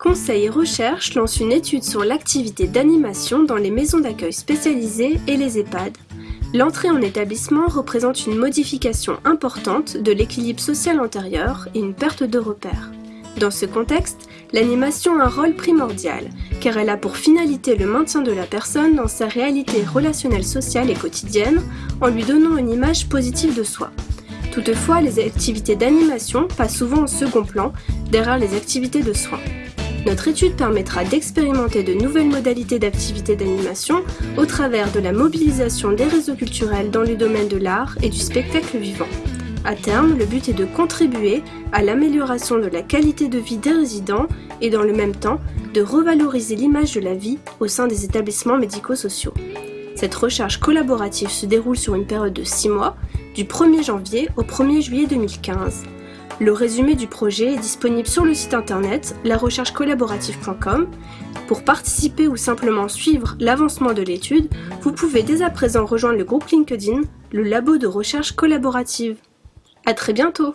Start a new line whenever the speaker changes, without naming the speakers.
Conseil Recherche lance une étude sur l'activité d'animation dans les maisons d'accueil spécialisées et les EHPAD. L'entrée en établissement représente une modification importante de l'équilibre social antérieur et une perte de repères. Dans ce contexte, l'animation a un rôle primordial, car elle a pour finalité le maintien de la personne dans sa réalité relationnelle sociale et quotidienne, en lui donnant une image positive de soi. Toutefois, les activités d'animation passent souvent au second plan, derrière les activités de soins. Notre étude permettra d'expérimenter de nouvelles modalités d'activité d'animation au travers de la mobilisation des réseaux culturels dans le domaine de l'art et du spectacle vivant. À terme, le but est de contribuer à l'amélioration de la qualité de vie des résidents et dans le même temps de revaloriser l'image de la vie au sein des établissements médico-sociaux. Cette recherche collaborative se déroule sur une période de 6 mois, du 1er janvier au 1er juillet 2015. Le résumé du projet est disponible sur le site internet larecherchecollaborative.com. Pour participer ou simplement suivre l'avancement de l'étude, vous pouvez dès à présent rejoindre le groupe LinkedIn, le labo de recherche collaborative. À très bientôt